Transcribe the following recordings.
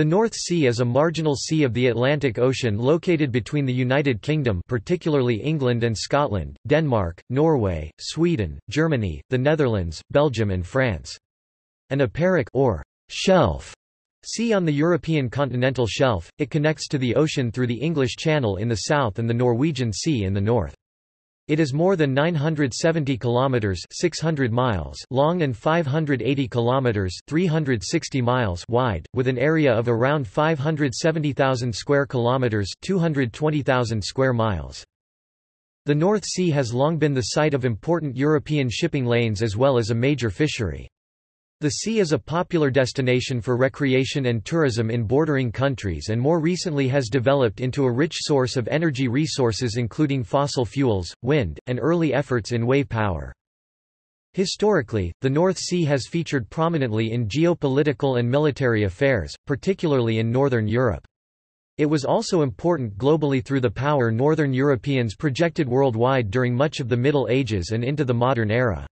The North Sea is a marginal sea of the Atlantic Ocean located between the United Kingdom particularly England and Scotland, Denmark, Norway, Sweden, Germany, the Netherlands, Belgium and France. An epeiric or shelf sea on the European continental shelf, it connects to the ocean through the English Channel in the south and the Norwegian Sea in the north. It is more than 970 kilometers (600 miles) long and 580 kilometers (360 miles) wide, with an area of around 570,000 square kilometers (220,000 square miles). The North Sea has long been the site of important European shipping lanes as well as a major fishery. The sea is a popular destination for recreation and tourism in bordering countries and more recently has developed into a rich source of energy resources including fossil fuels, wind, and early efforts in wave power. Historically, the North Sea has featured prominently in geopolitical and military affairs, particularly in Northern Europe. It was also important globally through the power Northern Europeans projected worldwide during much of the Middle Ages and into the modern era.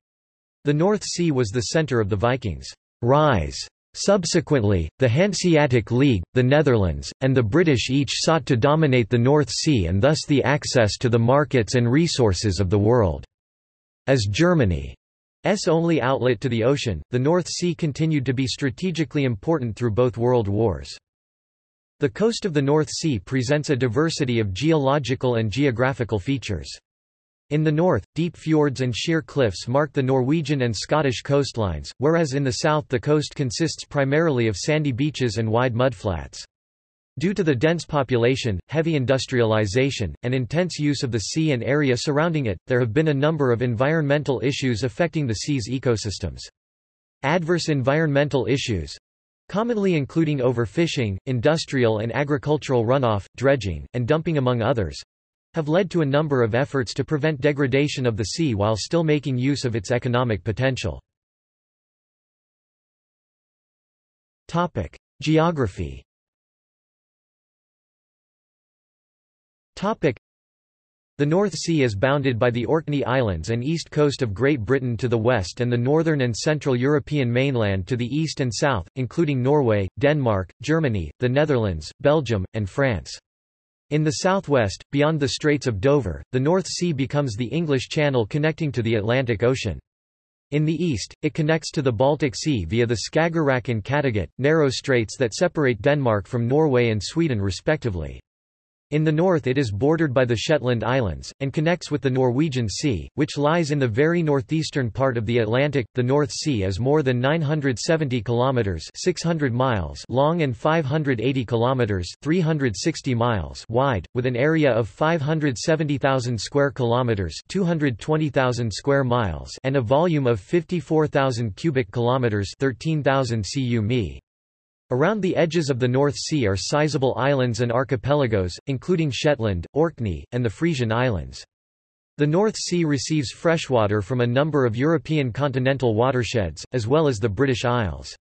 The North Sea was the center of the Vikings' rise. Subsequently, the Hanseatic League, the Netherlands, and the British each sought to dominate the North Sea and thus the access to the markets and resources of the world. As Germany's only outlet to the ocean, the North Sea continued to be strategically important through both world wars. The coast of the North Sea presents a diversity of geological and geographical features. In the north, deep fjords and sheer cliffs mark the Norwegian and Scottish coastlines, whereas in the south the coast consists primarily of sandy beaches and wide mudflats. Due to the dense population, heavy industrialization, and intense use of the sea and area surrounding it, there have been a number of environmental issues affecting the sea's ecosystems. Adverse environmental issues, commonly including overfishing, industrial and agricultural runoff, dredging, and dumping among others, have led to a number of efforts to prevent degradation of the sea while still making use of its economic potential. Topic: Geography. Topic: The North Sea is bounded by the Orkney Islands and east coast of Great Britain to the west and the northern and central European mainland to the east and south, including Norway, Denmark, Germany, the Netherlands, Belgium, and France. In the southwest, beyond the Straits of Dover, the North Sea becomes the English Channel connecting to the Atlantic Ocean. In the east, it connects to the Baltic Sea via the Skagerrak and Kattegat, narrow straits that separate Denmark from Norway and Sweden respectively. In the north it is bordered by the Shetland Islands, and connects with the Norwegian Sea, which lies in the very northeastern part of the Atlantic. The North Sea is more than 970 kilometers (600 miles) long and 580 kilometers (360 miles) wide, with an area of 570,000 square kilometers (220,000 square miles) and a volume of 54,000 cubic kilometers (13,000 cu mi). Around the edges of the North Sea are sizable islands and archipelagos, including Shetland, Orkney, and the Frisian Islands. The North Sea receives freshwater from a number of European continental watersheds, as well as the British Isles.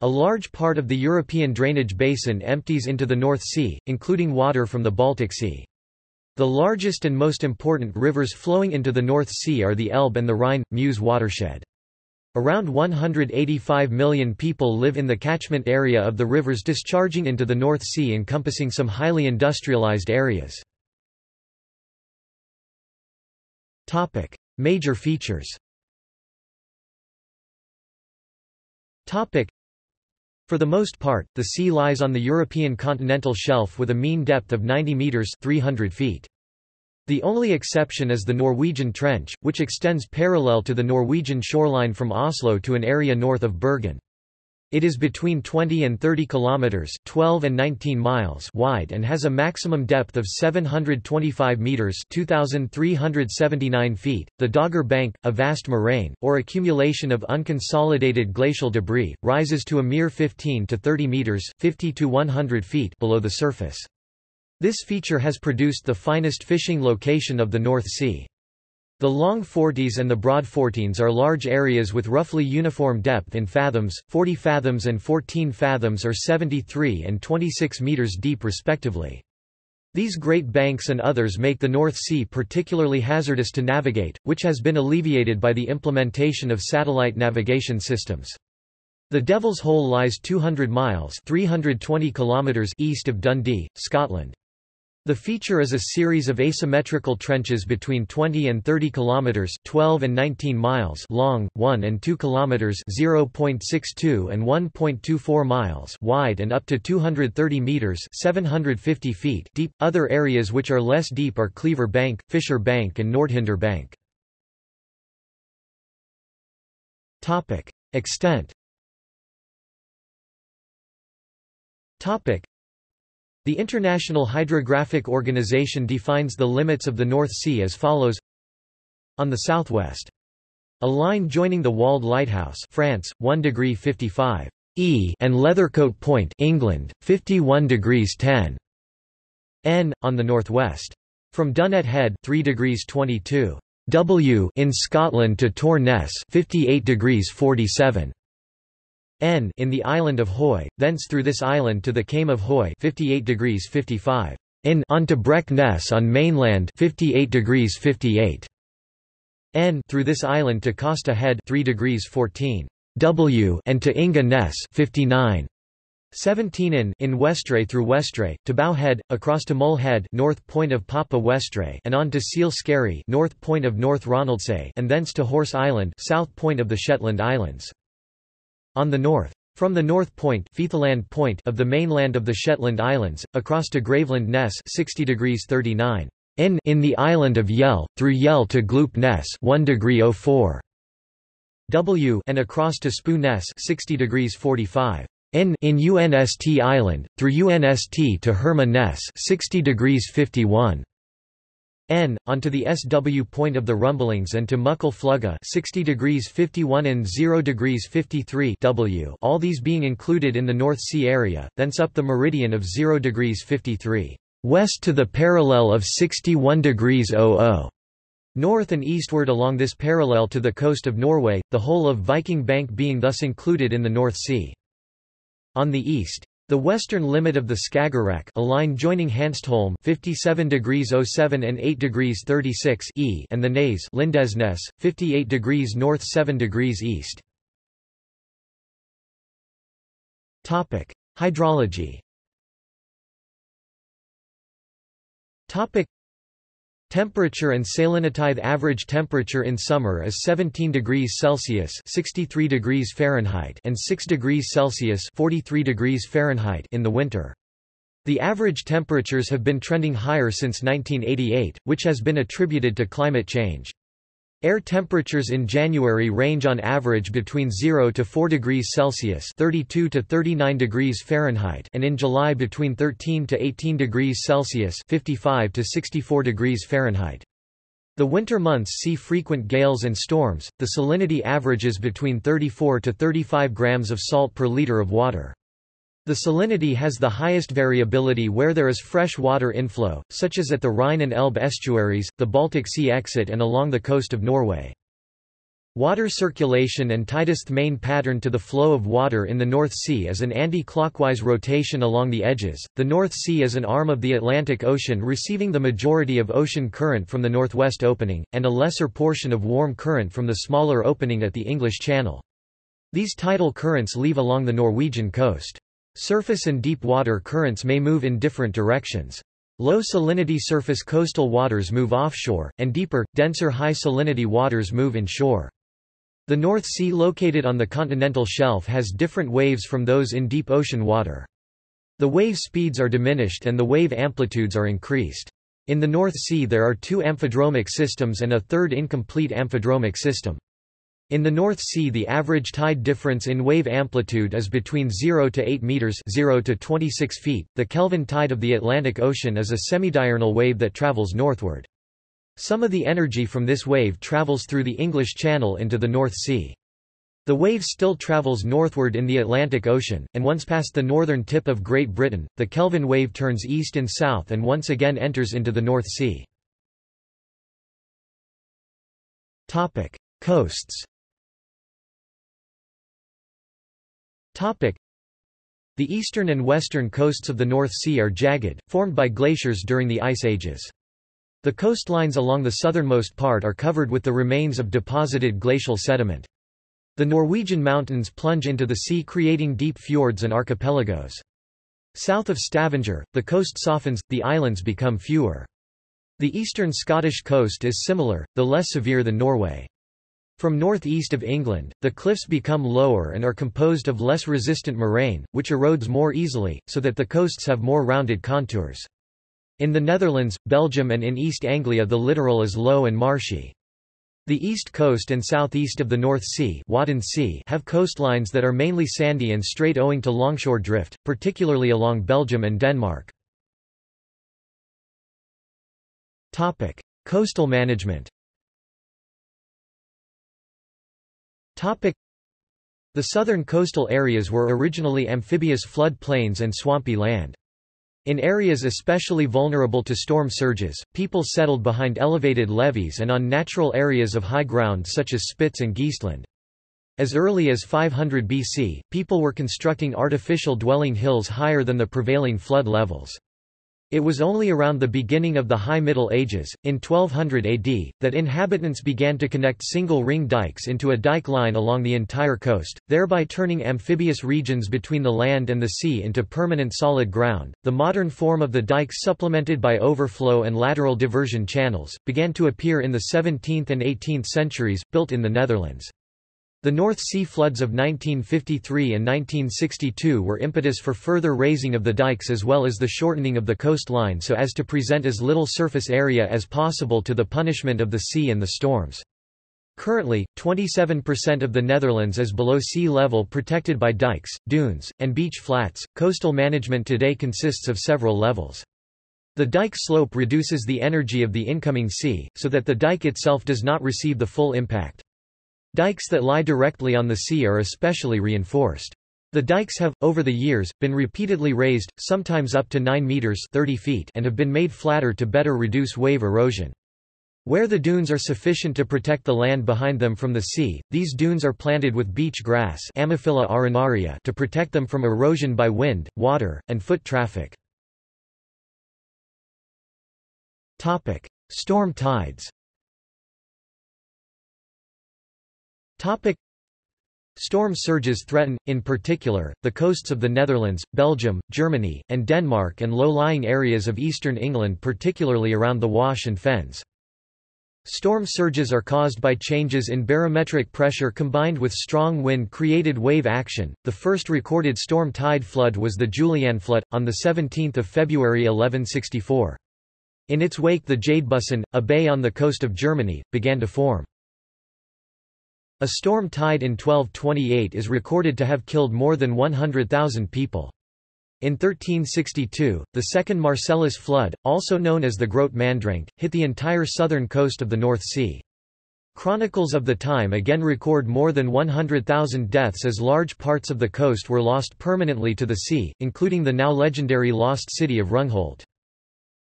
A large part of the European drainage basin empties into the North Sea, including water from the Baltic Sea. The largest and most important rivers flowing into the North Sea are the Elbe and the Rhine, Meuse watershed. Around 185 million people live in the catchment area of the rivers discharging into the North Sea encompassing some highly industrialized areas. Major features For the most part, the sea lies on the European continental shelf with a mean depth of 90 metres 300 feet. The only exception is the Norwegian Trench, which extends parallel to the Norwegian shoreline from Oslo to an area north of Bergen. It is between 20 and 30 kilometers, 12 and 19 miles wide and has a maximum depth of 725 meters, 2379 feet. The Dogger Bank, a vast moraine or accumulation of unconsolidated glacial debris, rises to a mere 15 to 30 meters, 50 to 100 feet below the surface. This feature has produced the finest fishing location of the North Sea. The long forties and the Broad Fourteens are large areas with roughly uniform depth in fathoms, 40 fathoms and 14 fathoms or 73 and 26 meters deep respectively. These Great Banks and others make the North Sea particularly hazardous to navigate, which has been alleviated by the implementation of satellite navigation systems. The Devil's Hole lies 200 miles 320 kilometers east of Dundee, Scotland. The feature is a series of asymmetrical trenches between 20 and 30 kilometers, 12 and 19 miles long, 1 and 2 kilometers, 0.62 and 1.24 miles wide and up to 230 meters, 750 feet deep. Other areas which are less deep are Cleaver Bank, Fisher Bank and Nordhinder Bank. Topic: Extent. Topic: the International Hydrographic Organization defines the limits of the North Sea as follows On the southwest. A line joining the Walde Lighthouse France, 1 degree 55 E and Leathercote Point England, 51 degrees 10 N, on the northwest. From Dunnet Head 3 degrees 22 W in Scotland to Torr Ness 58 degrees 47 N in the island of Hoy, thence through this island to the Kame of Hoy 58 degrees 55 in Breck Ness on mainland 58 degrees 58 N through this island to Costa Head 3 degrees 14 W and to Inga Ness 59 17 in in Westray through Westray, to Bow Head, across to Mull Head north point of Papa Westray and on to Seal Skerry north point of North Ronaldsay and thence to Horse Island south point of the Shetland Islands. On the north. From the north point, point of the mainland of the Shetland Islands, across to Graveland Ness 60 degrees 39 in, in the island of Yell, through Yell to Gloop Ness 1 degree 04 W and across to Spoo Ness 60 degrees 45 in, in UNST Island, through UNST to Herma Ness 60 degrees 51 N, onto the SW point of the Rumblings and to Muckle Flugga 60 degrees 51 and 0 degrees 53 W all these being included in the North Sea area, thence up the meridian of 0 degrees 53 west to the parallel of 61 degrees 00 north and eastward along this parallel to the coast of Norway, the whole of Viking Bank being thus included in the North Sea. On the east, the western limit of the Skagerrak a line joining Hanstholm 57 degrees 07 and 8 degrees 36 E and the Naze Lindesnes, 58 degrees north 7 degrees east. Hydrology. Temperature and salinitide average temperature in summer is 17 degrees Celsius 63 degrees Fahrenheit and 6 degrees Celsius 43 degrees Fahrenheit in the winter. The average temperatures have been trending higher since 1988, which has been attributed to climate change. Air temperatures in January range on average between 0 to 4 degrees Celsius (32 to 39 degrees Fahrenheit) and in July between 13 to 18 degrees Celsius (55 to 64 degrees Fahrenheit). The winter months see frequent gales and storms. The salinity averages between 34 to 35 grams of salt per liter of water. The salinity has the highest variability where there is fresh water inflow, such as at the Rhine and Elbe estuaries, the Baltic Sea exit and along the coast of Norway. Water circulation and tightest main pattern to the flow of water in the North Sea is an anti-clockwise rotation along the edges. The North Sea is an arm of the Atlantic Ocean receiving the majority of ocean current from the northwest opening, and a lesser portion of warm current from the smaller opening at the English Channel. These tidal currents leave along the Norwegian coast. Surface and deep water currents may move in different directions. Low salinity surface coastal waters move offshore, and deeper, denser high salinity waters move inshore. The North Sea located on the continental shelf has different waves from those in deep ocean water. The wave speeds are diminished and the wave amplitudes are increased. In the North Sea there are two amphidromic systems and a third incomplete amphidromic system. In the North Sea the average tide difference in wave amplitude is between 0 to 8 meters 0 to 26 feet. The Kelvin tide of the Atlantic Ocean is a semidiurnal wave that travels northward. Some of the energy from this wave travels through the English Channel into the North Sea. The wave still travels northward in the Atlantic Ocean, and once past the northern tip of Great Britain, the Kelvin wave turns east and south and once again enters into the North Sea. Topic. Coasts The eastern and western coasts of the North Sea are jagged, formed by glaciers during the Ice Ages. The coastlines along the southernmost part are covered with the remains of deposited glacial sediment. The Norwegian mountains plunge into the sea creating deep fjords and archipelagos. South of Stavanger, the coast softens, the islands become fewer. The eastern Scottish coast is similar, though less severe than Norway. From northeast of England, the cliffs become lower and are composed of less resistant moraine, which erodes more easily, so that the coasts have more rounded contours. In the Netherlands, Belgium and in East Anglia the littoral is low and marshy. The east coast and southeast of the North Sea, Wadden sea have coastlines that are mainly sandy and straight owing to longshore drift, particularly along Belgium and Denmark. Coastal management. Topic: The southern coastal areas were originally amphibious flood plains and swampy land. In areas especially vulnerable to storm surges, people settled behind elevated levees and on natural areas of high ground such as Spitz and Geestland. As early as 500 BC, people were constructing artificial dwelling hills higher than the prevailing flood levels. It was only around the beginning of the High Middle Ages, in 1200 AD, that inhabitants began to connect single ring dikes into a dike line along the entire coast, thereby turning amphibious regions between the land and the sea into permanent solid ground. The modern form of the dikes, supplemented by overflow and lateral diversion channels, began to appear in the 17th and 18th centuries, built in the Netherlands. The North Sea floods of 1953 and 1962 were impetus for further raising of the dikes as well as the shortening of the coastline so as to present as little surface area as possible to the punishment of the sea and the storms. Currently, 27% of the Netherlands is below sea level protected by dikes, dunes, and beach flats. Coastal management today consists of several levels. The dike slope reduces the energy of the incoming sea, so that the dike itself does not receive the full impact. Dikes that lie directly on the sea are especially reinforced. The dikes have, over the years, been repeatedly raised, sometimes up to 9 meters 30 feet and have been made flatter to better reduce wave erosion. Where the dunes are sufficient to protect the land behind them from the sea, these dunes are planted with beach grass Ammophila arenaria to protect them from erosion by wind, water, and foot traffic. Topic: Storm tides Topic. Storm surges threaten, in particular, the coasts of the Netherlands, Belgium, Germany, and Denmark and low-lying areas of eastern England particularly around the Wash and Fens. Storm surges are caused by changes in barometric pressure combined with strong wind-created wave action. The first recorded storm tide flood was the Julian flood, on 17 February 1164. In its wake the Jadebusen, a bay on the coast of Germany, began to form. A storm tide in 1228 is recorded to have killed more than 100,000 people. In 1362, the second Marcellus flood, also known as the Grote Mandrenke, hit the entire southern coast of the North Sea. Chronicles of the time again record more than 100,000 deaths as large parts of the coast were lost permanently to the sea, including the now legendary lost city of Rungholt.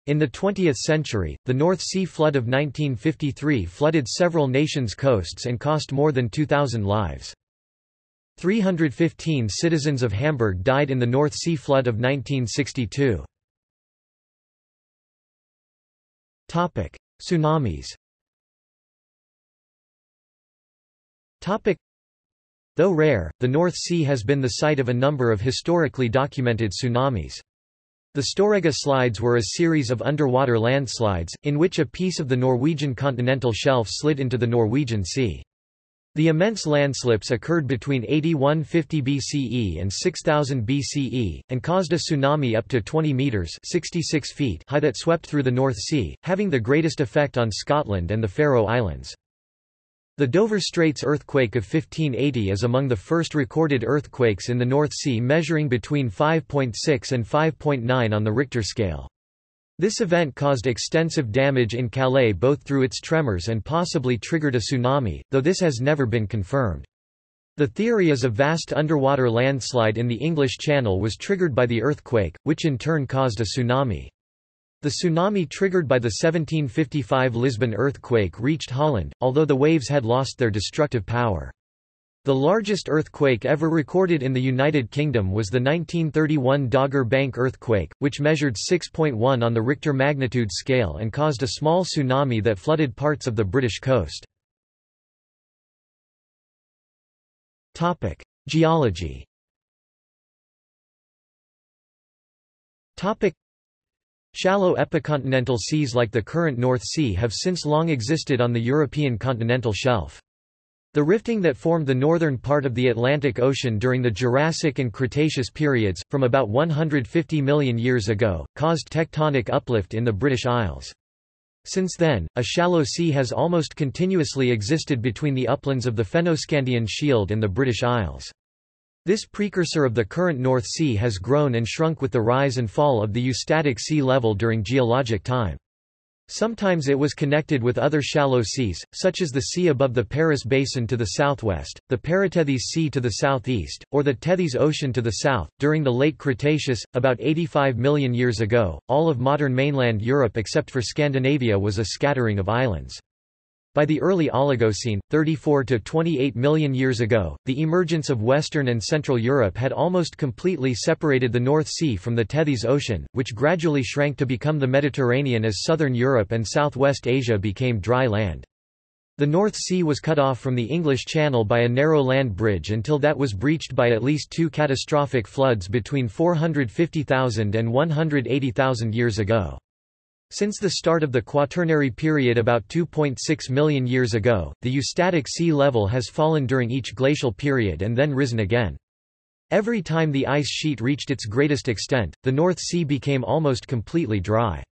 In the 20th century, the North Sea flood of 1953 flooded several nations' coasts and cost more than 2,000 lives. 315 citizens of Hamburg died in the North Sea flood of 1962. Topic: Tsunamis. Topic: Though rare, the North Sea has been the site of a number of historically documented tsunamis. The Storegga slides were a series of underwater landslides, in which a piece of the Norwegian continental shelf slid into the Norwegian Sea. The immense landslips occurred between 8150 BCE and 6000 BCE, and caused a tsunami up to 20 metres 66 feet high that swept through the North Sea, having the greatest effect on Scotland and the Faroe Islands. The Dover Straits earthquake of 1580 is among the first recorded earthquakes in the North Sea measuring between 5.6 and 5.9 on the Richter scale. This event caused extensive damage in Calais both through its tremors and possibly triggered a tsunami, though this has never been confirmed. The theory is a vast underwater landslide in the English Channel was triggered by the earthquake, which in turn caused a tsunami. The tsunami triggered by the 1755 Lisbon earthquake reached Holland, although the waves had lost their destructive power. The largest earthquake ever recorded in the United Kingdom was the 1931 Dogger Bank earthquake, which measured 6.1 on the Richter magnitude scale and caused a small tsunami that flooded parts of the British coast. Geology. Shallow epicontinental seas like the current North Sea have since long existed on the European continental shelf. The rifting that formed the northern part of the Atlantic Ocean during the Jurassic and Cretaceous periods, from about 150 million years ago, caused tectonic uplift in the British Isles. Since then, a shallow sea has almost continuously existed between the uplands of the Fennoscandian Shield and the British Isles. This precursor of the current North Sea has grown and shrunk with the rise and fall of the eustatic sea level during geologic time. Sometimes it was connected with other shallow seas, such as the sea above the Paris Basin to the southwest, the Paratethys Sea to the southeast, or the Tethys Ocean to the south. During the late Cretaceous, about 85 million years ago, all of modern mainland Europe except for Scandinavia was a scattering of islands. By the early Oligocene, 34 to 28 million years ago, the emergence of Western and Central Europe had almost completely separated the North Sea from the Tethys Ocean, which gradually shrank to become the Mediterranean as southern Europe and southwest Asia became dry land. The North Sea was cut off from the English Channel by a narrow land bridge until that was breached by at least two catastrophic floods between 450,000 and 180,000 years ago. Since the start of the Quaternary period about 2.6 million years ago, the eustatic sea level has fallen during each glacial period and then risen again. Every time the ice sheet reached its greatest extent, the North Sea became almost completely dry.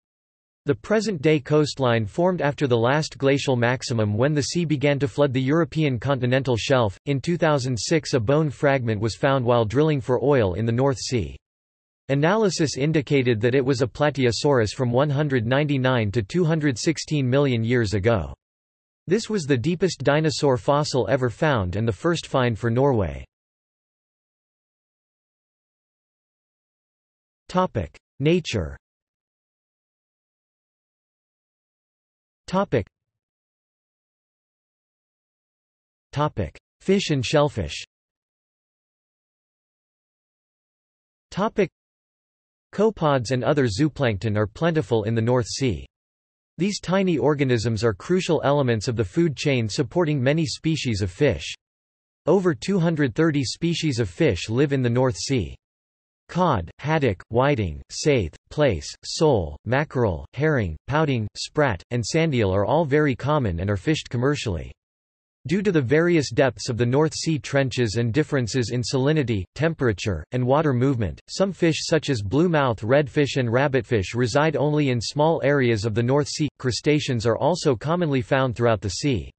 The present-day coastline formed after the last glacial maximum when the sea began to flood the European continental shelf. In 2006 a bone fragment was found while drilling for oil in the North Sea. Analysis indicated that it was a Plateosaurus from 199 to 216 million years ago. This was the deepest dinosaur fossil ever found and the first find for Norway. Topic: Nature. Topic. Topic: Fish and shellfish. Topic: Copepods and other zooplankton are plentiful in the North Sea. These tiny organisms are crucial elements of the food chain supporting many species of fish. Over 230 species of fish live in the North Sea. Cod, haddock, whiting, saithe, plaice, sole, mackerel, herring, pouting, sprat, and sandeel are all very common and are fished commercially. Due to the various depths of the North Sea trenches and differences in salinity, temperature, and water movement, some fish such as bluemouth redfish and rabbitfish reside only in small areas of the North Sea. Crustaceans are also commonly found throughout the sea.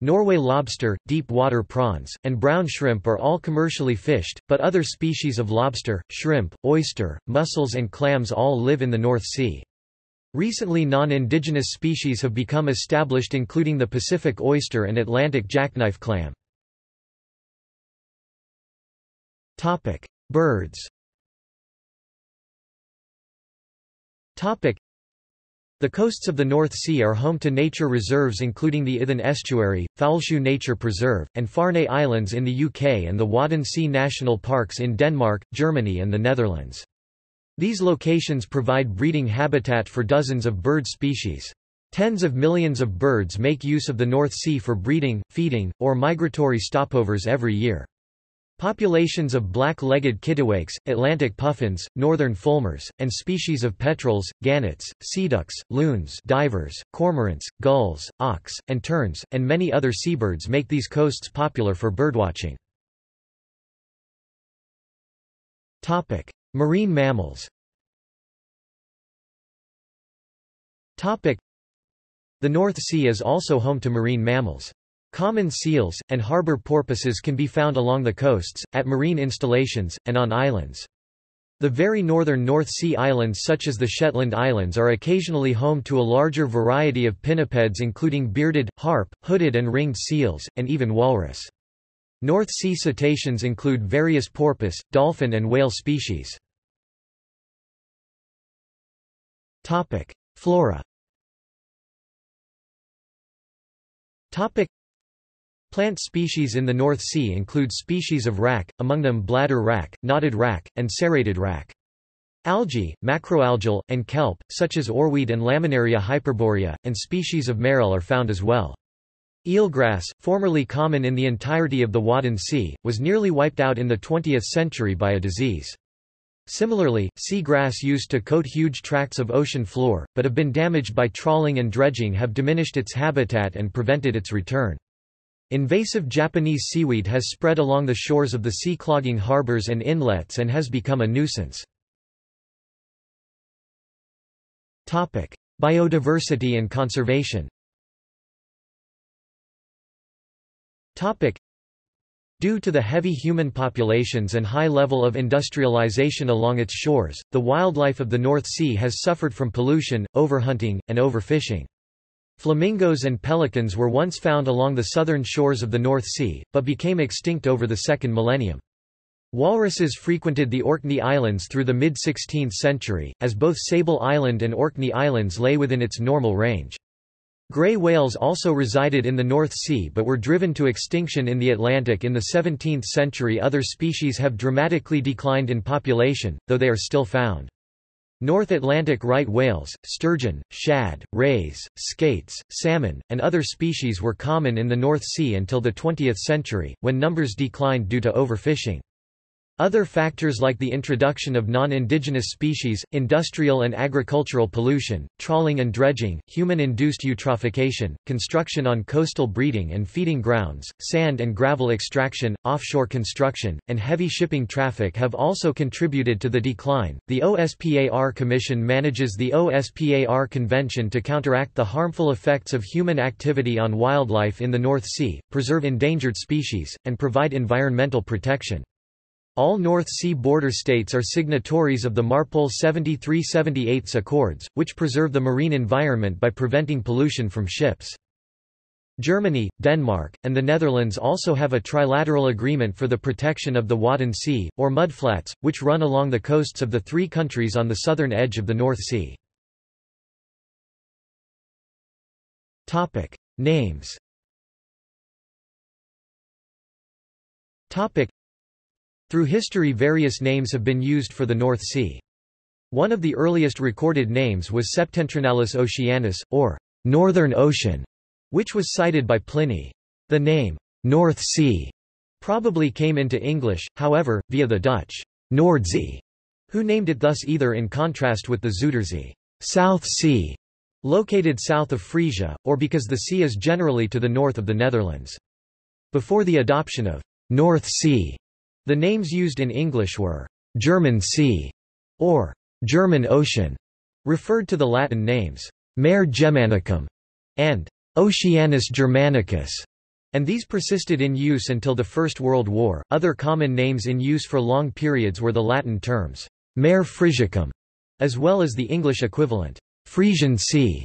Norway lobster, deep water prawns, and brown shrimp are all commercially fished, but other species of lobster, shrimp, oyster, mussels and clams all live in the North Sea. Recently non-indigenous species have become established including the Pacific oyster and Atlantic jackknife clam. Birds. The coasts of the North Sea are home to nature reserves including the Ythan Estuary, Fowlsheugh Nature Preserve, and Farne Islands in the UK and the Wadden Sea National Parks in Denmark, Germany and the Netherlands. These locations provide breeding habitat for dozens of bird species. Tens of millions of birds make use of the North Sea for breeding, feeding, or migratory stopovers every year. Populations of black-legged kittiwakes, Atlantic puffins, northern fulmars, and species of petrels, gannets, sea ducks, loons divers, cormorants, gulls, auks, and terns, and many other seabirds make these coasts popular for birdwatching. Marine mammals The North Sea is also home to marine mammals. Common seals, and harbor porpoises can be found along the coasts, at marine installations, and on islands. The very northern North Sea islands such as the Shetland Islands are occasionally home to a larger variety of pinnipeds including bearded, harp, hooded and ringed seals, and even walrus. North Sea cetaceans include various porpoise, dolphin and whale species. Topic: Flora. Topic: Plant species in the North Sea include species of wrack, among them bladder wrack, knotted wrack, and serrated wrack. Algae, macroalgal, and kelp, such as oarweed and Laminaria hyperborea, and species of maerl are found as well. Eelgrass, formerly common in the entirety of the Wadden Sea, was nearly wiped out in the 20th century by a disease. Similarly, sea grass used to coat huge tracts of ocean floor, but have been damaged by trawling and dredging have diminished its habitat and prevented its return. Invasive Japanese seaweed has spread along the shores of the sea clogging harbors and inlets and has become a nuisance. Topic: Biodiversity and conservation Topic. Due to the heavy human populations and high level of industrialization along its shores, the wildlife of the North Sea has suffered from pollution, overhunting, and overfishing. Flamingos and pelicans were once found along the southern shores of the North Sea, but became extinct over the second millennium. Walruses frequented the Orkney Islands through the mid-16th century, as both Sable Island and Orkney Islands lay within its normal range. Gray whales also resided in the North Sea but were driven to extinction in the Atlantic in the 17th century. Other species have dramatically declined in population, though they are still found. North Atlantic right whales, sturgeon, shad, rays, skates, salmon, and other species were common in the North Sea until the 20th century, when numbers declined due to overfishing. Other factors like the introduction of non-indigenous species, industrial and agricultural pollution, trawling and dredging, human-induced eutrophication, construction on coastal breeding and feeding grounds, sand and gravel extraction, offshore construction, and heavy shipping traffic have also contributed to the decline. The OSPAR Commission manages the OSPAR Convention to counteract the harmful effects of human activity on wildlife in the North Sea, preserve endangered species, and provide environmental protection. All North Sea border states are signatories of the MARPOL 73-78 Accords, which preserve the marine environment by preventing pollution from ships. Germany, Denmark, and the Netherlands also have a trilateral agreement for the protection of the Wadden Sea, or mudflats, which run along the coasts of the three countries on the southern edge of the North Sea. Topic. Names Topic. Through history various names have been used for the North Sea. One of the earliest recorded names was Septentrionalis Oceanus, or Northern Ocean, which was cited by Pliny. The name, North Sea, probably came into English, however, via the Dutch, Noordzee, who named it thus either in contrast with the Zuiderzee, South Sea, located south of Frisia, or because the sea is generally to the north of the Netherlands. Before the adoption of North Sea the names used in English were German Sea or German Ocean, referred to the Latin names Mare Germanicum and Oceanus Germanicus, and these persisted in use until the First World War. Other common names in use for long periods were the Latin terms Mare Frisiacum, as well as the English equivalent Frisian Sea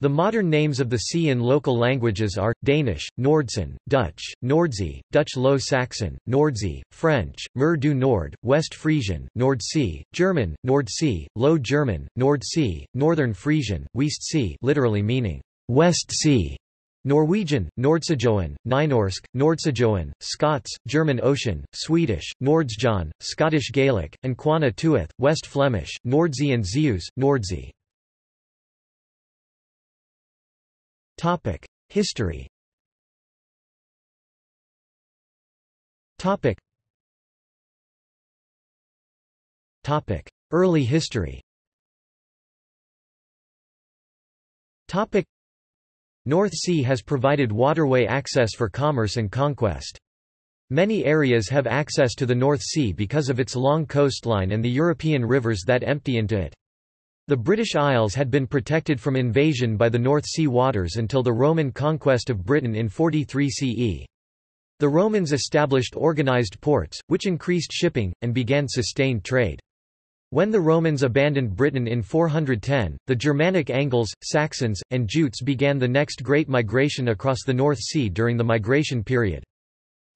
the modern names of the sea in local languages are, Danish, Nordsøen, Dutch, Noordzee, Dutch Low Saxon, Nordsee, French, Mer du Nord, West Frisian, Nordsee, German, Nordsee, Low German, Nordsee, Northern Frisian, West Sea literally meaning, West Sea, Norwegian, Nordsjøen, Nynorsk, Nordsjøen, Scots, German Ocean, Swedish, Nordsjön, Scottish Gaelic, and Quana Tuath, West Flemish, Nordsee and Zeeuws, Nordsee. History. Topic. Topic: Early history. Topic: North Sea has provided waterway access for commerce and conquest. Many areas have access to the North Sea because of its long coastline and the European rivers that empty into it. The British Isles had been protected from invasion by the North Sea waters until the Roman conquest of Britain in 43 CE. The Romans established organized ports, which increased shipping, and began sustained trade. When the Romans abandoned Britain in 410, the Germanic Angles, Saxons, and Jutes began the next great migration across the North Sea during the migration period.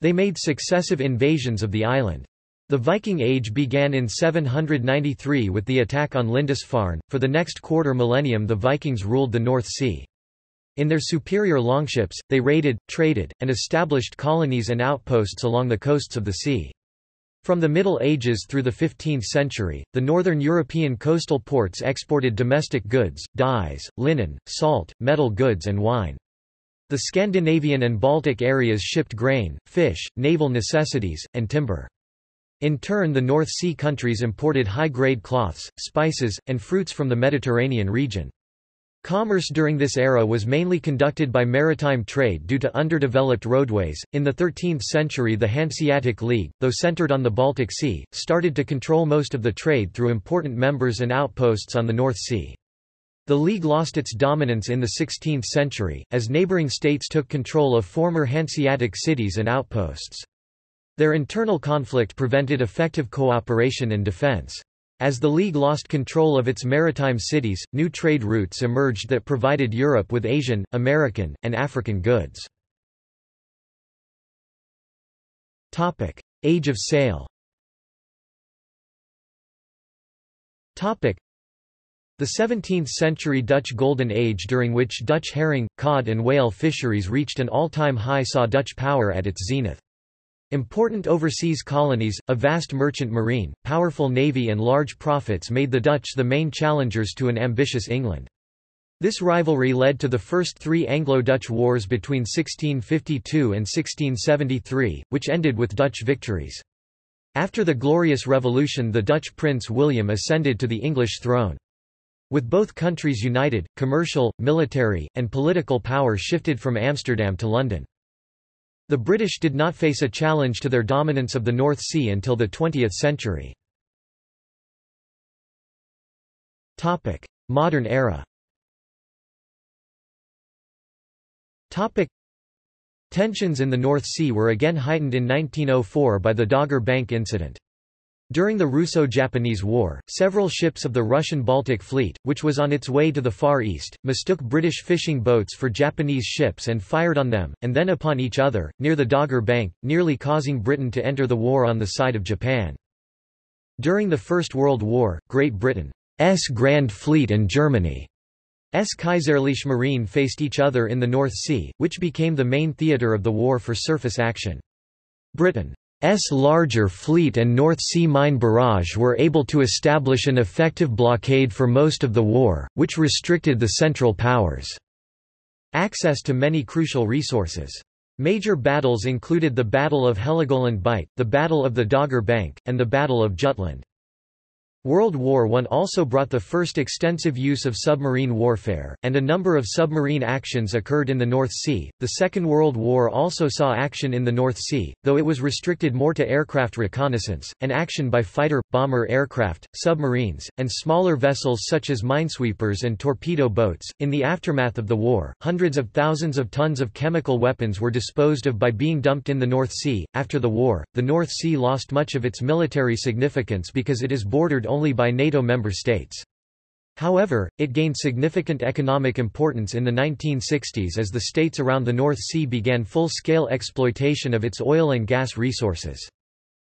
They made successive invasions of the island. The Viking Age began in 793 with the attack on Lindisfarne. For the next quarter millennium, the Vikings ruled the North Sea. In their superior longships, they raided, traded, and established colonies and outposts along the coasts of the sea. From the Middle Ages through the 15th century, the northern European coastal ports exported domestic goods, dyes, linen, salt, metal goods and wine. The Scandinavian and Baltic areas shipped grain, fish, naval necessities, and timber. In turn the North Sea countries imported high-grade cloths, spices, and fruits from the Mediterranean region. Commerce during this era was mainly conducted by maritime trade due to underdeveloped roadways. In the 13th century, the Hanseatic League, though centered on the Baltic Sea, started to control most of the trade through important members and outposts on the North Sea. The League lost its dominance in the 16th century, as neighboring states took control of former Hanseatic cities and outposts. Their internal conflict prevented effective cooperation and defense. As the League lost control of its maritime cities, new trade routes emerged that provided Europe with Asian, American, and African goods. Age of sail the 17th-century Dutch Golden Age during which Dutch herring, cod and whale fisheries reached an all-time high saw Dutch power at its zenith. Important overseas colonies, a vast merchant marine, powerful navy and large profits made the Dutch the main challengers to an ambitious England. This rivalry led to the first three Anglo-Dutch wars between 1652 and 1673, which ended with Dutch victories. After the Glorious Revolution the Dutch Prince William ascended to the English throne. With both countries united, commercial, military, and political power shifted from Amsterdam to London. The British did not face a challenge to their dominance of the North Sea until the 20th century. Modern era Tensions in the North Sea were again heightened in 1904 by the Dogger Bank incident. During the Russo-Japanese War, several ships of the Russian Baltic Fleet, which was on its way to the Far East, mistook British fishing boats for Japanese ships and fired on them, and then upon each other, near the Dogger Bank, nearly causing Britain to enter the war on the side of Japan. During the First World War, Great Britain's Grand Fleet and Germany's Kaiserliche Marine faced each other in the North Sea, which became the main theatre of the war for surface action. Britain larger fleet and North Sea mine barrage were able to establish an effective blockade for most of the war, which restricted the Central Powers' access to many crucial resources. Major battles included the Battle of Heligoland Bight, the Battle of the Dogger Bank, and the Battle of Jutland. World War I also brought the first extensive use of submarine warfare, and a number of submarine actions occurred in the North Sea. The Second World War also saw action in the North Sea, though it was restricted more to aircraft reconnaissance, and action by fighter, bomber aircraft, submarines, and smaller vessels such as minesweepers and torpedo boats. In the aftermath of the war, hundreds of thousands of tons of chemical weapons were disposed of by being dumped in the North Sea. After the war, the North Sea lost much of its military significance because it is bordered only by NATO member states. However, it gained significant economic importance in the 1960s as the states around the North Sea began full-scale exploitation of its oil and gas resources.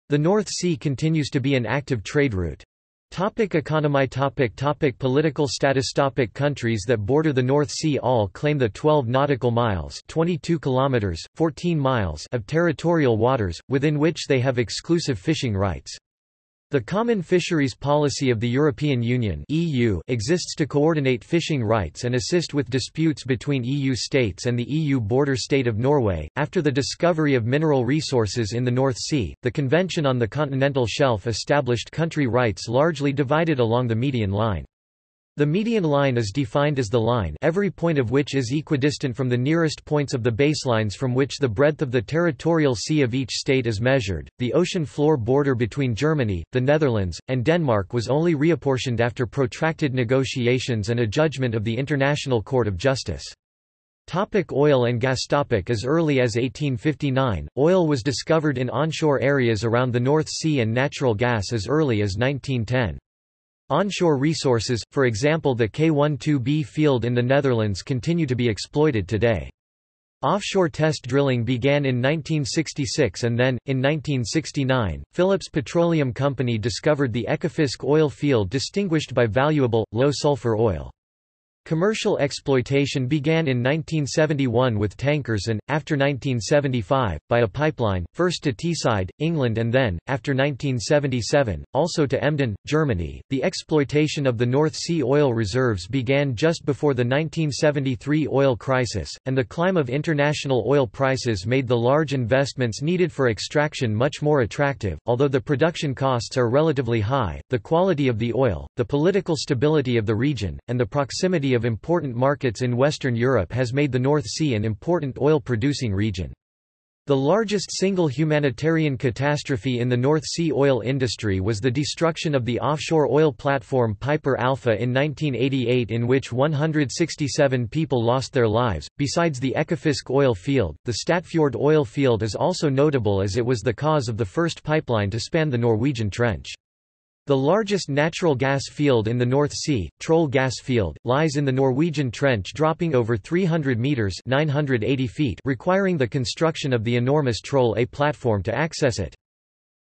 The North Sea continues to be an active trade route. Topic economy topic topic Political status topic Countries that border the North Sea all claim the 12 nautical miles 22 kilometers, 14 miles of territorial waters, within which they have exclusive fishing rights. The Common Fisheries Policy of the European Union (EU) exists to coordinate fishing rights and assist with disputes between EU states and the EU border state of Norway. After the discovery of mineral resources in the North Sea, the Convention on the Continental Shelf established country rights largely divided along the median line. The median line is defined as the line every point of which is equidistant from the nearest points of the baselines from which the breadth of the territorial sea of each state is measured. The ocean floor border between Germany, the Netherlands, and Denmark was only reapportioned after protracted negotiations and a judgment of the International Court of Justice. Topic oil and gas topic As early as 1859, oil was discovered in onshore areas around the North Sea and natural gas as early as 1910. Onshore resources, for example the K12B field in the Netherlands continue to be exploited today. Offshore test drilling began in 1966 and then, in 1969, Phillips Petroleum Company discovered the Ekofisk oil field distinguished by valuable, low-sulfur oil. Commercial exploitation began in 1971 with tankers and, after 1975, by a pipeline, first to Teesside, England and then, after 1977, also to Emden, Germany. The exploitation of the North Sea oil reserves began just before the 1973 oil crisis, and the climb of international oil prices made the large investments needed for extraction much more attractive. Although the production costs are relatively high, the quality of the oil, the political stability of the region, and the proximity of important markets in Western Europe has made the North Sea an important oil-producing region. The largest single humanitarian catastrophe in the North Sea oil industry was the destruction of the offshore oil platform Piper Alpha in 1988 in which 167 people lost their lives. Besides the Ekofisk oil field, the Statfjord oil field is also notable as it was the cause of the first pipeline to span the Norwegian Trench. The largest natural gas field in the North Sea, Troll gas field, lies in the Norwegian Trench dropping over 300 metres 980 feet requiring the construction of the enormous Troll A platform to access it.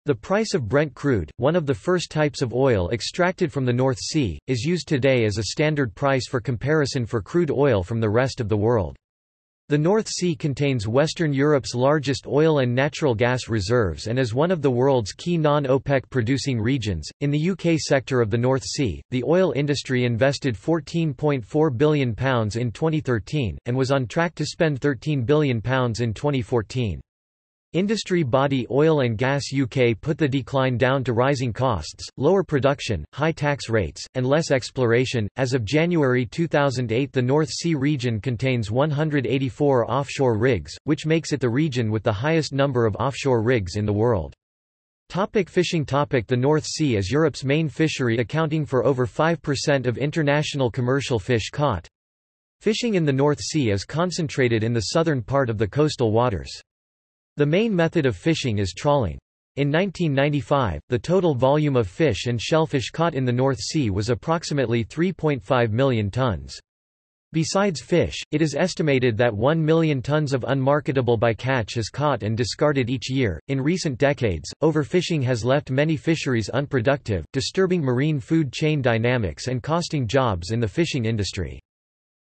The price of Brent crude, one of the first types of oil extracted from the North Sea, is used today as a standard price for comparison for crude oil from the rest of the world. The North Sea contains Western Europe's largest oil and natural gas reserves and is one of the world's key non-OPEC producing regions. In the UK sector of the North Sea, the oil industry invested £14.4 billion in 2013, and was on track to spend £13 billion in 2014. Industry body Oil and Gas UK put the decline down to rising costs, lower production, high tax rates, and less exploration. As of January 2008, the North Sea region contains 184 offshore rigs, which makes it the region with the highest number of offshore rigs in the world. Topic fishing Topic The North Sea is Europe's main fishery accounting for over 5% of international commercial fish caught. Fishing in the North Sea is concentrated in the southern part of the coastal waters. The main method of fishing is trawling. In 1995, the total volume of fish and shellfish caught in the North Sea was approximately 3.5 million tons. Besides fish, it is estimated that 1 million tons of unmarketable bycatch is caught and discarded each year. In recent decades, overfishing has left many fisheries unproductive, disturbing marine food chain dynamics and costing jobs in the fishing industry.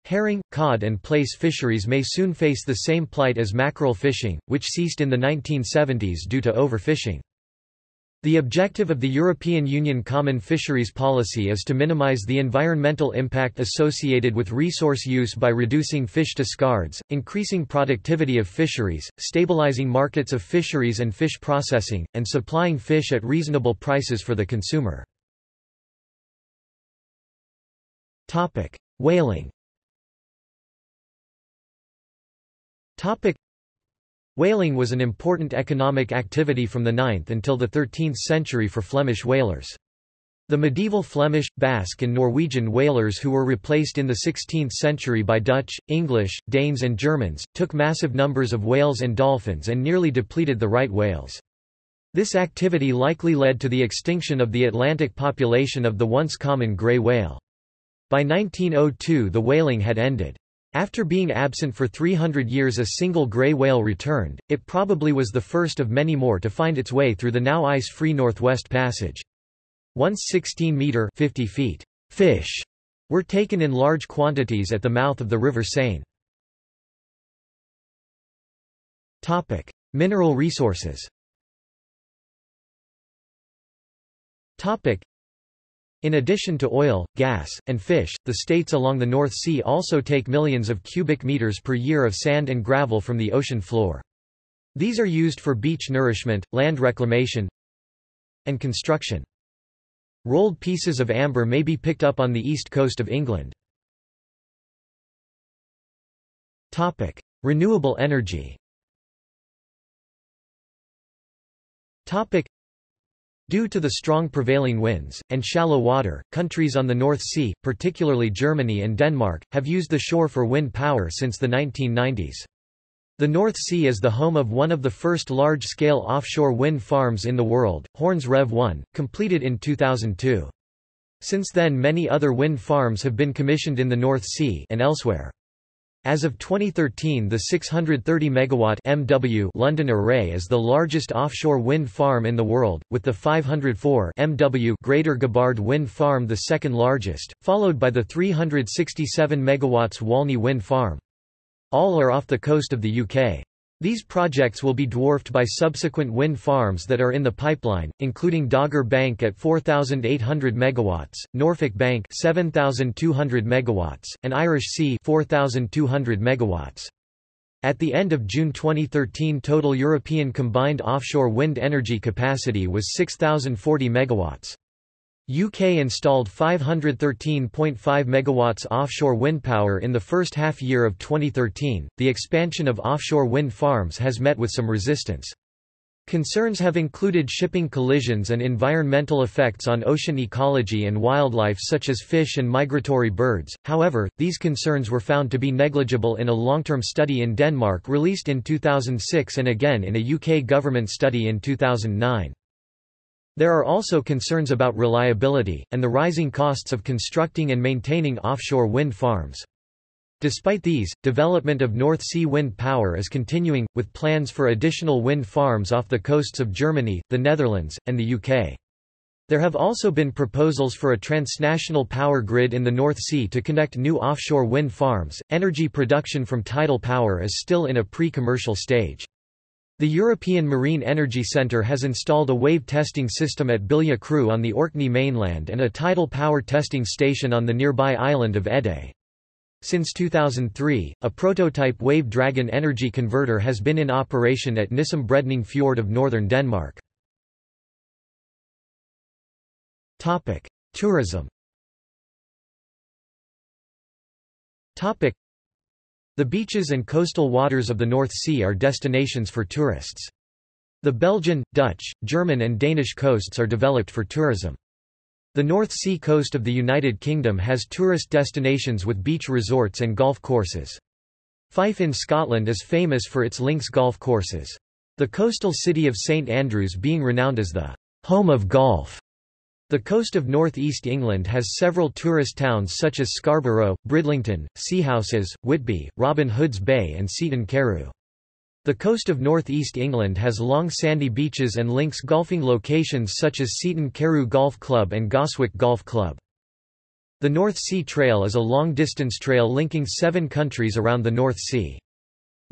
Herring, cod and plaice fisheries may soon face the same plight as mackerel fishing, which ceased in the 1970s due to overfishing. The objective of the European Union Common Fisheries Policy is to minimize the environmental impact associated with resource use by reducing fish discards, increasing productivity of fisheries, stabilizing markets of fisheries and fish processing, and supplying fish at reasonable prices for the consumer. Whaling Topic. Whaling was an important economic activity from the 9th until the 13th century for Flemish whalers. The medieval Flemish, Basque and Norwegian whalers who were replaced in the 16th century by Dutch, English, Danes and Germans, took massive numbers of whales and dolphins and nearly depleted the right whales. This activity likely led to the extinction of the Atlantic population of the once common grey whale. By 1902 the whaling had ended. After being absent for 300 years a single gray whale returned, it probably was the first of many more to find its way through the now ice-free Northwest Passage. Once 16-metre feet fish were taken in large quantities at the mouth of the River Seine. Topic: Mineral resources. Topic: in addition to oil, gas, and fish, the states along the North Sea also take millions of cubic meters per year of sand and gravel from the ocean floor. These are used for beach nourishment, land reclamation, and construction. Rolled pieces of amber may be picked up on the east coast of England. Topic: Renewable energy. Topic: Due to the strong prevailing winds, and shallow water, countries on the North Sea, particularly Germany and Denmark, have used the shore for wind power since the 1990s. The North Sea is the home of one of the first large-scale offshore wind farms in the world, Horns Rev 1, completed in 2002. Since then many other wind farms have been commissioned in the North Sea and elsewhere. As of 2013 the 630 MW MW London Array is the largest offshore wind farm in the world, with the 504 MW Greater Gabbard Wind Farm the second largest, followed by the 367 MW Walney Wind Farm. All are off the coast of the UK. These projects will be dwarfed by subsequent wind farms that are in the pipeline, including Dogger Bank at 4,800 MW, Norfolk Bank 7,200 MW, and Irish Sea 4,200 MW. At the end of June 2013 total European combined offshore wind energy capacity was 6,040 MW. UK installed 513.5 megawatts offshore wind power in the first half year of 2013. The expansion of offshore wind farms has met with some resistance. Concerns have included shipping collisions and environmental effects on ocean ecology and wildlife such as fish and migratory birds. However, these concerns were found to be negligible in a long-term study in Denmark released in 2006 and again in a UK government study in 2009. There are also concerns about reliability, and the rising costs of constructing and maintaining offshore wind farms. Despite these, development of North Sea wind power is continuing, with plans for additional wind farms off the coasts of Germany, the Netherlands, and the UK. There have also been proposals for a transnational power grid in the North Sea to connect new offshore wind farms. Energy production from tidal power is still in a pre commercial stage. The European Marine Energy Centre has installed a wave testing system at Billia Croo on the Orkney mainland and a tidal power testing station on the nearby island of Eday. Since 2003, a prototype Wave Dragon energy converter has been in operation at Nissum Bredning Fjord of northern Denmark. Tourism the beaches and coastal waters of the North Sea are destinations for tourists. The Belgian, Dutch, German and Danish coasts are developed for tourism. The North Sea coast of the United Kingdom has tourist destinations with beach resorts and golf courses. Fife in Scotland is famous for its links golf courses. The coastal city of St Andrews being renowned as the home of golf. The coast of north-east England has several tourist towns such as Scarborough, Bridlington, Seahouses, Whitby, Robin Hood's Bay and Seaton Carew. The coast of northeast England has long sandy beaches and links golfing locations such as Seaton Carew Golf Club and Goswick Golf Club. The North Sea Trail is a long-distance trail linking seven countries around the North Sea.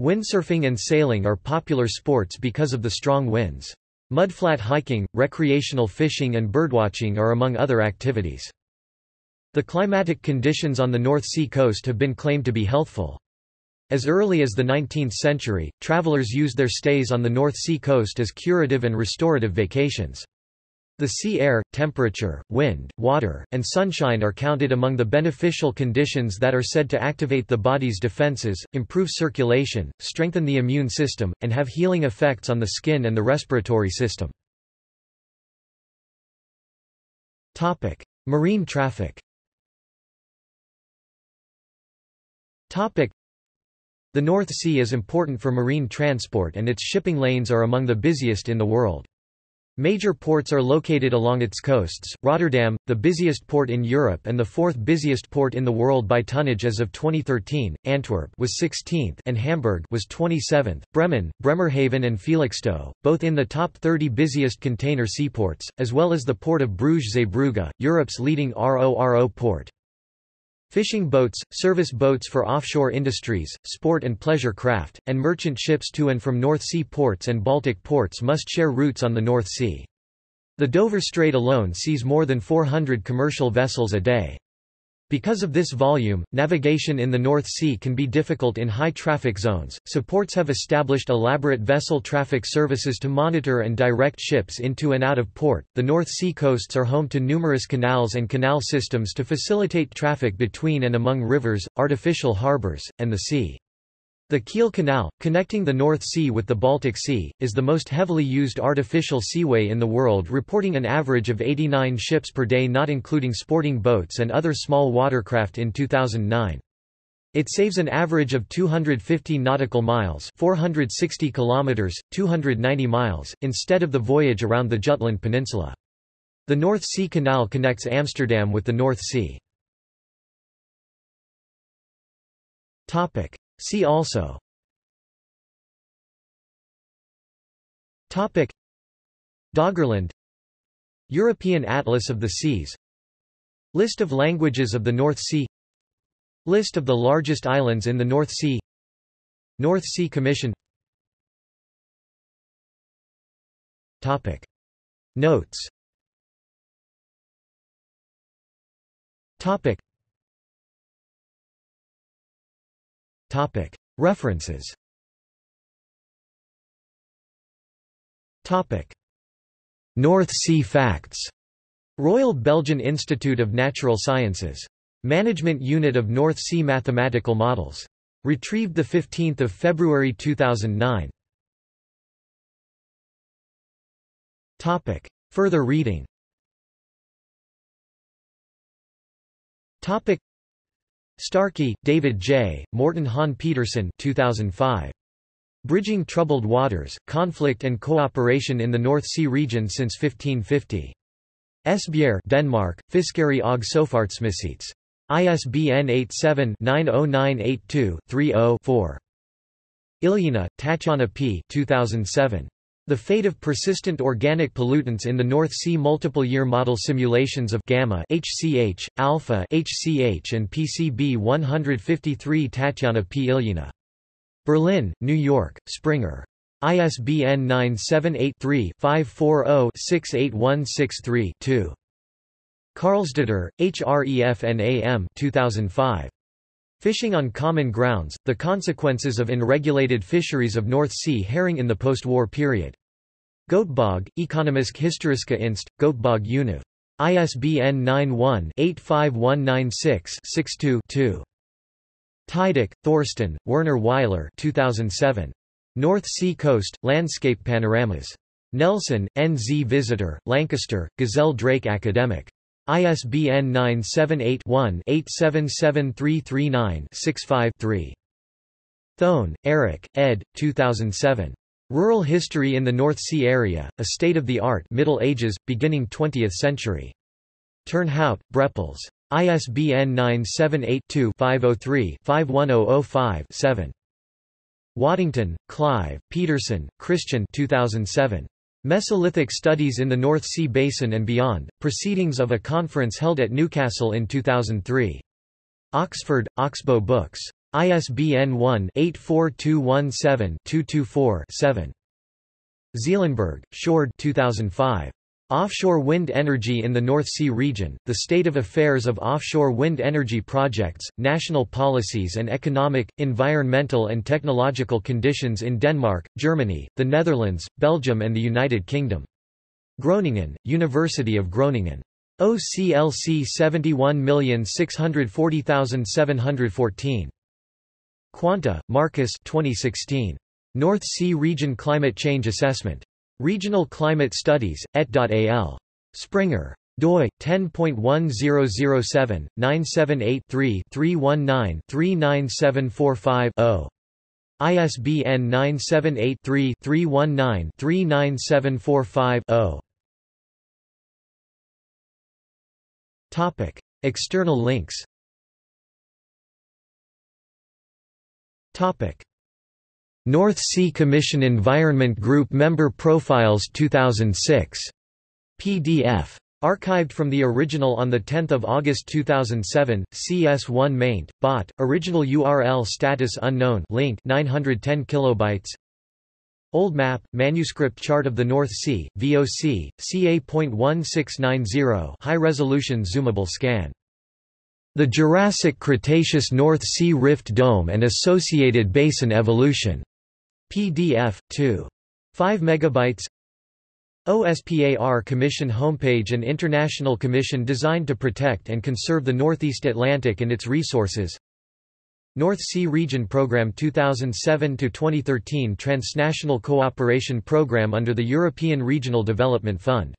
Windsurfing and sailing are popular sports because of the strong winds. Mudflat hiking, recreational fishing and birdwatching are among other activities. The climatic conditions on the North Sea coast have been claimed to be healthful. As early as the 19th century, travelers used their stays on the North Sea coast as curative and restorative vacations. The sea air, temperature, wind, water, and sunshine are counted among the beneficial conditions that are said to activate the body's defenses, improve circulation, strengthen the immune system, and have healing effects on the skin and the respiratory system. Topic: Marine traffic. Topic: The North Sea is important for marine transport and its shipping lanes are among the busiest in the world. Major ports are located along its coasts, Rotterdam, the busiest port in Europe and the fourth busiest port in the world by tonnage as of 2013, Antwerp was 16th and Hamburg was 27th, Bremen, Bremerhaven and Felixstowe, both in the top 30 busiest container seaports, as well as the port of Bruges-Zeebrugge, Europe's leading RORO port. Fishing boats, service boats for offshore industries, sport and pleasure craft, and merchant ships to and from North Sea ports and Baltic ports must share routes on the North Sea. The Dover Strait alone sees more than 400 commercial vessels a day. Because of this volume, navigation in the North Sea can be difficult in high-traffic zones, so ports have established elaborate vessel traffic services to monitor and direct ships into and out of port. The North Sea coasts are home to numerous canals and canal systems to facilitate traffic between and among rivers, artificial harbors, and the sea. The Kiel Canal, connecting the North Sea with the Baltic Sea, is the most heavily used artificial seaway in the world reporting an average of 89 ships per day not including sporting boats and other small watercraft in 2009. It saves an average of 250 nautical miles 460 kilometers, 290 miles, instead of the voyage around the Jutland Peninsula. The North Sea Canal connects Amsterdam with the North Sea. See also. Topic. Doggerland. European Atlas of the Seas. List of languages of the North Sea. List of the largest islands in the North Sea. North Sea Commission. Topic. Notes. Topic References North Sea Facts Royal Belgian Institute of Natural Sciences. Management Unit of North Sea Mathematical Models. Retrieved 15 February 2009. Topic. Further reading Topic. Starkey, David J., Morten Hahn Petersen 2005. Bridging Troubled Waters, Conflict and Cooperation in the North Sea Region since 1550. Esbjerg Denmark, Fiskeri og Sofartsmissits. ISBN 87-90982-30-4. Ilyina, Tatyana P. 2007. The Fate of Persistent Organic Pollutants in the North Sea Multiple-Year Model Simulations of Gamma HCH, Alpha HCH and PCB 153 Tatyana P. Ilyina. Berlin, New York, Springer. ISBN 978-3-540-68163-2. Karlsdottir, HREFNAM 2005. Fishing on Common Grounds, The Consequences of Unregulated Fisheries of North Sea Herring in the Post-War Period. Göteborg, Ekonomisk Historiska Inst, Göteborg Univ. ISBN 91-85196-62-2. Tydeck, Thorsten, Werner Weiler 2007. North Sea Coast, Landscape Panoramas. Nelson, N. Z. Visitor, Lancaster, Gazelle Drake Academic. ISBN 978-1-877339-65-3. Thoen, Erik, ed. 2007. Rural History in the North Sea Area, A State-of-the-Art Middle Ages, Beginning 20th Century. Turnhout, Brepols. ISBN 978 2 503 51005 7. Waddington, Clive, Pedersen, Kristian 2007. Mesolithic Studies in the North Sea Basin and Beyond, Proceedings of a Conference held at Newcastle in 2003. Oxford, Oxbow Books. ISBN 1-84217-224-7. Zeelenberg, Sjoerd 2005. Offshore wind energy in the North Sea region, the state of affairs of offshore wind energy projects, national policies and economic, environmental and technological conditions in Denmark, Germany, the Netherlands, Belgium and the United Kingdom. Groningen, University of Groningen. OCLC 71640714. Quante, Marcus 2016. North Sea Region Climate Change Assessment. Regional Climate Studies, et.al. Springer. doi 10.1007 978 3 319 39745 0. ISBN 978 3 319 39745 0. Topic: External links. Topic: North Sea Commission Environment Group Member Profiles 2006. PDF. Archived from the original on 10 August 2007, CS1 maint, bot, original URL status unknown link 910 kilobytes. Old map, manuscript chart of the North Sea, VOC, CA.1690 high-resolution zoomable scan. The Jurassic-Cretaceous North Sea Rift Dome and Associated Basin Evolution. PDF 2. 5 megabytes. OSPAR Commission homepage An international commission designed to protect and conserve the Northeast Atlantic and its resources. North Sea Region Program 2007-2013 Transnational Cooperation Program under the European Regional Development Fund